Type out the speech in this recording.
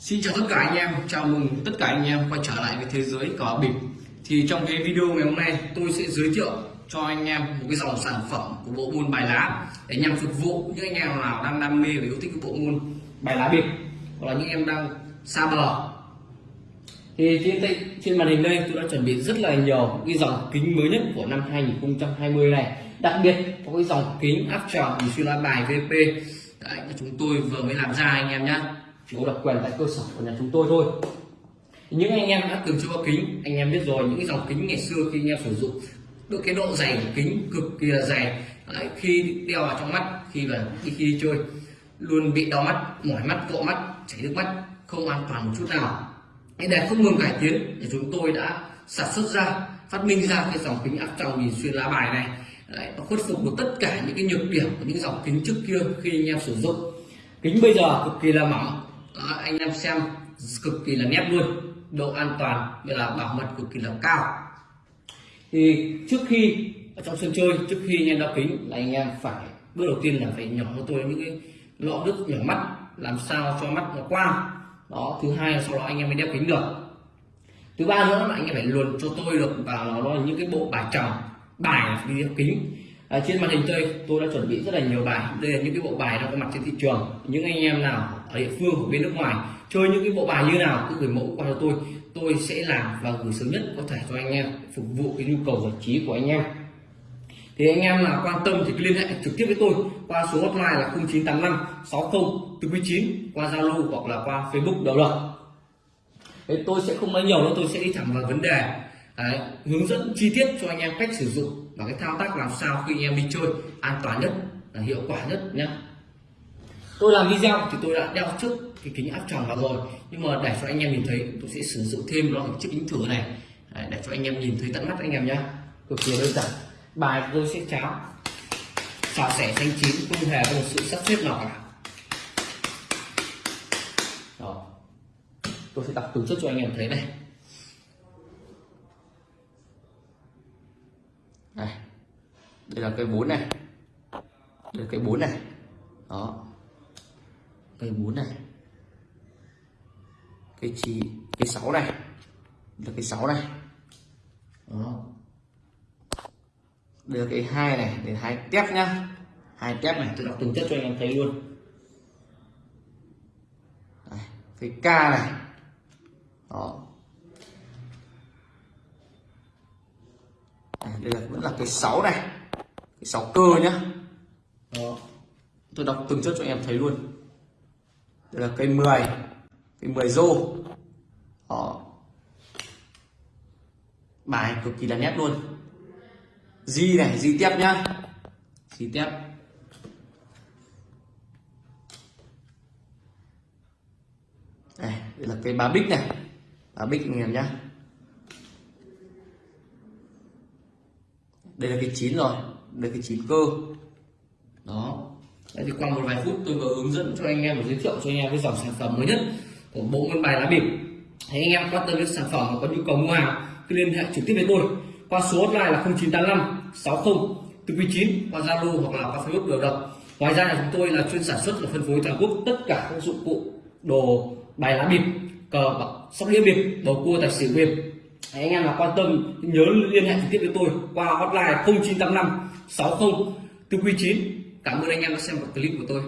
Xin chào tất cả anh em, chào mừng tất cả anh em quay trở lại với thế giới cờ bịp. Thì trong cái video ngày hôm nay tôi sẽ giới thiệu cho anh em một cái dòng sản phẩm của bộ môn bài lá Để nhằm phục vụ những anh em nào đang đam mê và yêu thích cái bộ môn bài lá bịp Hoặc là những em đang xa bờ. Thì trên, trên màn hình đây tôi đã chuẩn bị rất là nhiều cái dòng kính mới nhất của năm 2020 này. Đặc biệt có cái dòng kính áp tròng xuyên loa bài VP Đấy, chúng tôi vừa mới làm ra anh em nhé chỉ có độc quyền tại cơ sở của nhà chúng tôi thôi. Những anh em đã từng chơi kính anh em biết rồi những cái dòng kính ngày xưa khi anh em sử dụng được cái độ dày của kính cực kỳ là dày. Đấy, khi đeo vào trong mắt khi là khi, khi đi chơi luôn bị đau mắt mỏi mắt cọ mắt chảy nước mắt không an toàn một chút nào. Để không ngừng cải tiến thì chúng tôi đã sản xuất ra phát minh ra cái dòng kính áp tròng nhìn xuyên lá bài này. Đấy, nó khuất phục được tất cả những cái nhược điểm của những dòng kính trước kia khi anh em sử dụng. Kính bây giờ cực kỳ là mỏng đó, anh em xem cực kỳ là nét luôn. Độ an toàn như là bảo mật cực kỳ là cao. Thì trước khi ở trong sân chơi trước khi anh em đeo kính là anh em phải bước đầu tiên là phải nhỏ cho tôi những cái lọ nước nhỏ mắt làm sao cho mắt nó quang đó thứ hai là sau đó anh em mới đeo kính được. Thứ ba nữa là anh em phải luồn cho tôi được vào nó là những cái bộ bài chồng bài đi đeo kính à, trên màn hình chơi tôi đã chuẩn bị rất là nhiều bài. Đây là những cái bộ bài đang có mặt trên thị trường. Những anh em nào ở địa phương của bên nước ngoài chơi những cái bộ bài như nào cứ gửi mẫu qua cho tôi. Tôi sẽ làm và gửi sớm nhất có thể cho anh em phục vụ cái nhu cầu giải trí của anh em. Thì anh em nào quan tâm thì liên hệ trực tiếp với tôi qua số hotline là 0985 60 49 qua Zalo hoặc là qua Facebook đầu lập Thế tôi sẽ không nói nhiều nữa tôi sẽ đi thẳng vào vấn đề. Đấy, hướng dẫn chi tiết cho anh em cách sử dụng và cái thao tác làm sao khi anh em đi chơi an toàn nhất là hiệu quả nhất nhé tôi làm video thì tôi đã đeo trước cái kính áp tròng vào rồi nhưng mà để cho anh em nhìn thấy tôi sẽ sử dụng thêm loại chiếc kính thử này. Đấy, để cho anh em nhìn thấy tận mắt anh em nhé cực kỳ đơn giản. Bài tôi sẽ cháo xào sẻ xanh chín không hề có một sự sắp xếp nào cả. Đó. tôi sẽ đọc từ trước cho anh em thấy này. Đây. Đây là cây bốn này. Đây là cây bốn này. Đó. Cây bốn này. Cây chi cây sáu này. Là cây sáu này. Đó. Đây là cây hai này để hai tép nhá. Hai tép này tôi đọc từng chất cho anh em thấy luôn. Đây, cây k này. Đó. Đây là vẫn là cái 6 này. Cái 6 cơ nhá. Đó. tôi đọc từng chất cho em thấy luôn. Đây là cây 10 cây 10 rô. Đó. bài cực kỳ là nét luôn. Di này di tiếp nhá. Di tiếp. Đây, đây là cây ba bích này. Ba bích anh em nhá đây là cái chín rồi. Đây là cái chín cơ. Đó. Đấy thì qua một vài phút tôi vừa hướng dẫn cho anh em và giới thiệu cho anh em cái dòng sản phẩm mới nhất của bộ môn bài lá bịp. Thấy anh em quan tâm đến sản phẩm và có nhu cầu mua hàng cứ liên hệ trực tiếp với tôi qua số hotline là 0985 60 49 qua Zalo hoặc là qua Facebook đều được. Ngoài ra là chúng tôi là chuyên sản xuất và phân phối toàn quốc tất cả các dụng cụ đồ bài lá bịp, cờ sóc đĩa bịp, bầu cua, tài xỉu bịp. Đấy, anh em nào quan tâm nhớ liên hệ trực tiếp với tôi qua hotline 0985 60 499 cảm ơn anh em đã xem clip của tôi.